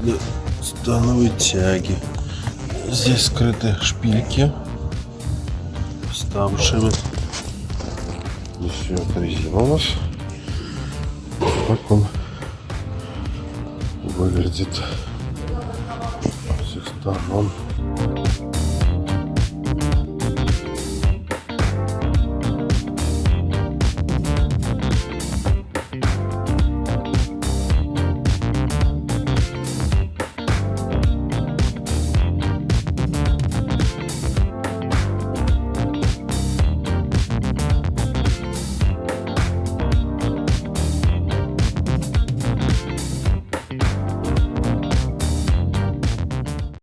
для становой тяги. Здесь скрыты шпильки вставшими. Здесь вот резина у нас. Так он выглядит со всех сторон.